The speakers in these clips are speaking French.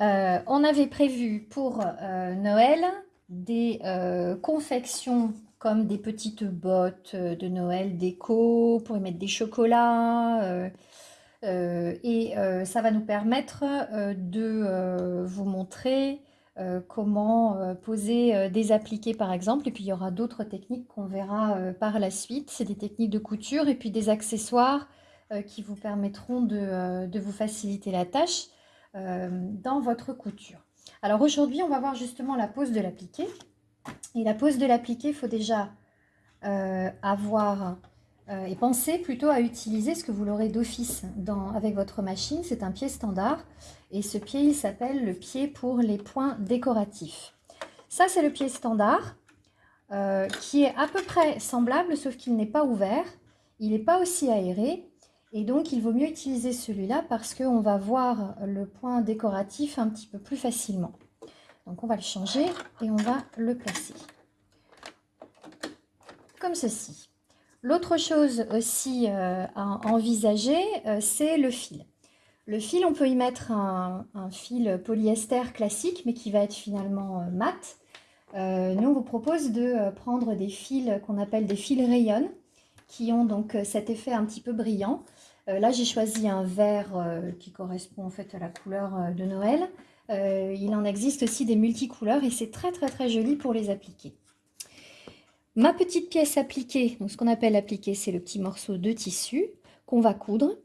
Euh, on avait prévu pour euh, Noël des euh, confections comme des petites bottes de Noël déco pour y mettre des chocolats. et ça va nous permettre de vous montrer comment poser des appliqués par exemple. Et puis il y aura d'autres techniques qu'on verra par la suite. C'est des techniques de couture et puis des accessoires qui vous permettront de vous faciliter la tâche. Euh, dans votre couture. Alors aujourd'hui, on va voir justement la pose de l'appliqué. Et la pose de l'appliqué, il faut déjà euh, avoir euh, et penser plutôt à utiliser ce que vous l'aurez d'office avec votre machine. C'est un pied standard et ce pied, il s'appelle le pied pour les points décoratifs. Ça, c'est le pied standard qui est à peu près semblable, sauf qu'il n'est pas ouvert. Il n'est pas aussi aéré et donc, il vaut mieux utiliser celui-là parce qu'on va voir le point décoratif un petit peu plus facilement. Donc, on va le changer et on va le placer. Comme ceci. L'autre chose aussi euh, à envisager, euh, c'est le fil. Le fil, on peut y mettre un, fil polyester classique, mais qui va être finalement euh, mat. nous, on vous propose de prendre des fils qu'on appelle des fils rayons, qui ont donc cet effet un petit peu brillant. Euh, là, j'ai choisi un vert euh, qui correspond en fait à la couleur euh, de Noël. il en existe aussi des multicouleurs et c'est très très très joli pour les appliquer. Ma petite pièce appliquée, donc ce qu'on appelle appliquer, c'est le petit morceau de tissu qu'on va coudre.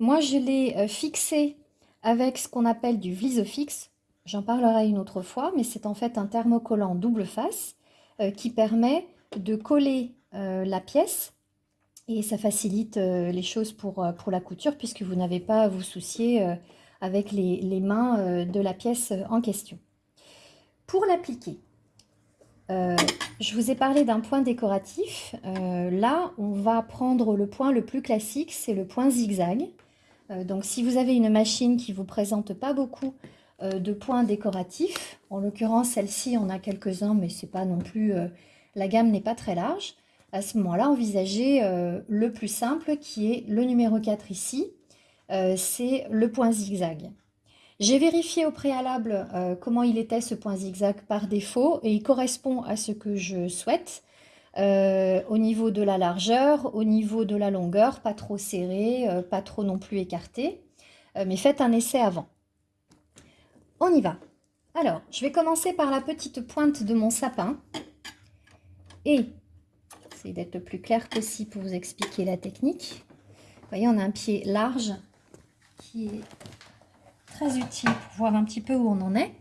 Moi, je l'ai fixé avec ce qu'on appelle du Vlisofix. J'en parlerai une autre fois, mais c'est en fait un thermocollant double face qui permet de coller la pièce et ça facilite euh, les choses pour, euh, pour la couture puisque vous n'avez pas à vous soucier euh, avec les, mains de la pièce en question. Pour l'appliquer, je vous ai parlé d'un point décoratif. là, on va prendre le point le plus classique, c'est le point zigzag. donc, si vous avez une machine qui ne vous présente pas beaucoup de points décoratifs, en l'occurrence, celle-ci, on a quelques-uns, mais c'est pas non plus... la gamme n'est pas très large à ce moment-là, envisagez euh, le plus simple qui est le numéro 4 ici, euh, c'est le point zigzag. J'ai vérifié au préalable euh, comment il était ce point zigzag par défaut et il correspond à ce que je souhaite au niveau de la largeur, au niveau de la longueur, pas trop serré, pas trop non plus écarté, mais faites un essai avant. On y va. Alors, je vais commencer par la petite pointe de mon sapin et d'être le plus clair possible pour vous expliquer la technique. Vous voyez, on a un pied large qui est très utile pour voir un petit peu où on en est.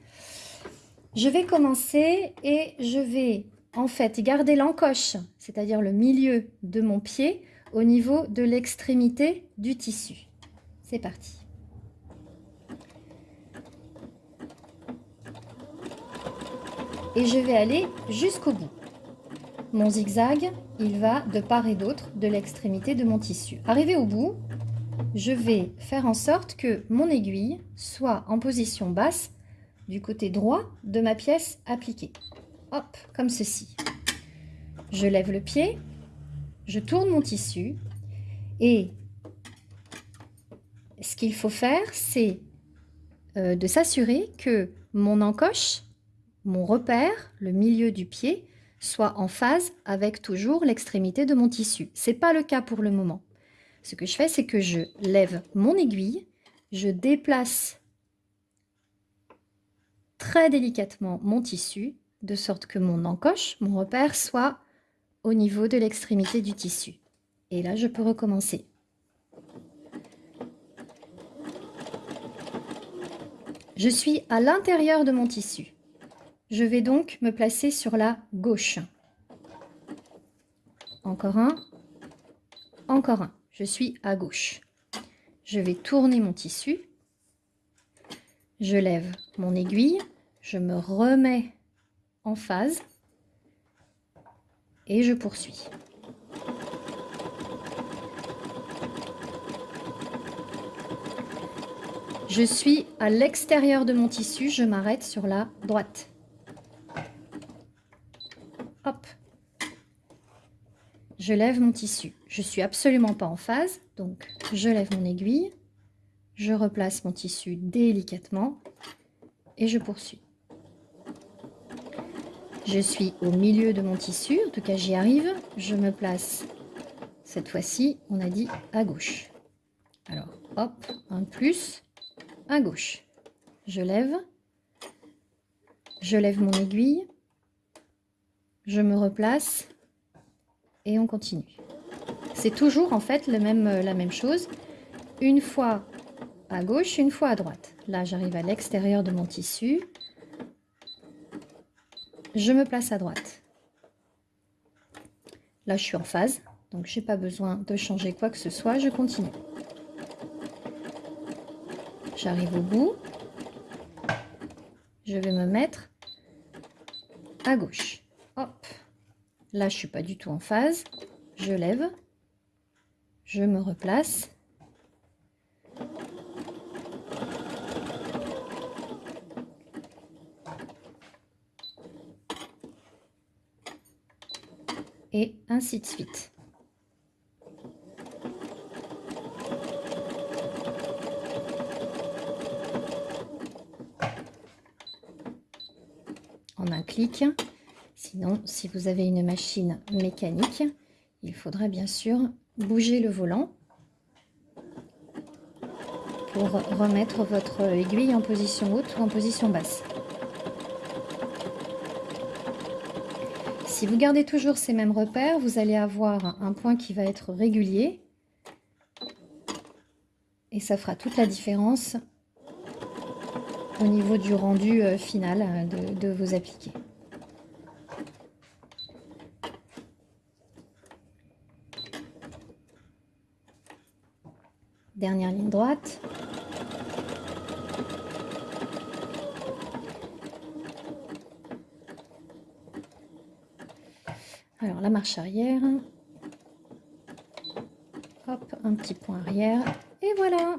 Je vais commencer et je vais en fait garder l'encoche, c'est-à-dire le milieu de mon pied au niveau de l'extrémité du tissu. C'est parti. Et je vais aller jusqu'au bout. Mon zigzag, il va de part et d'autre de l'extrémité de mon tissu. Arrivé au bout, je vais faire en sorte que mon aiguille soit en position basse du côté droit de ma pièce appliquée. Hop, comme ceci. Je lève le pied, je tourne mon tissu et ce qu'il faut faire, c'est euh, de s'assurer que mon encoche, mon repère, le milieu du pied, soit en phase avec toujours l'extrémité de mon tissu. Ce n'est pas le cas pour le moment. Ce que je fais, c'est que je lève mon aiguille, je déplace très délicatement mon tissu, de sorte que mon encoche, mon repère, soit au niveau de l'extrémité du tissu. Et là, je peux recommencer. Je suis à l'intérieur de mon tissu. Je vais donc me placer sur la gauche. Encore un, encore un. Je suis à gauche. Je vais tourner mon tissu. Je lève mon aiguille. Je me remets en phase. Et je poursuis. Je suis à l'extérieur de mon tissu, je m'arrête sur la droite. Je lève mon tissu. Je suis absolument pas en phase, donc je lève mon aiguille, je replace mon tissu délicatement et je poursuis. Je suis au milieu de mon tissu, en tout cas j'y arrive. Je me place, cette fois-ci, on a dit à gauche. Alors, hop, un plus, à gauche. Je lève, je lève mon aiguille, je me replace et on continue. C'est toujours en fait même, la même chose. Une fois à gauche, une fois à droite. Là, j'arrive à l'extérieur de mon tissu. Je me place à droite. Là, je suis en phase, donc je n'ai pas besoin de changer quoi que ce soit. Je continue. J'arrive au bout. Je vais me mettre à gauche. Hop. Là, je suis pas du tout en phase. Je lève. Je me replace. et ainsi de suite. En un clic. Sinon, si vous avez une machine mécanique, il faudra bien sûr bouger le volant pour remettre votre aiguille en position haute ou en position basse. Si vous gardez toujours ces mêmes repères, vous allez avoir un point qui va être régulier. Et ça fera toute la différence au niveau du rendu euh, final euh, de, de vos appliqués. Dernière ligne droite. Alors la marche arrière. Hop, un petit point arrière. Et voilà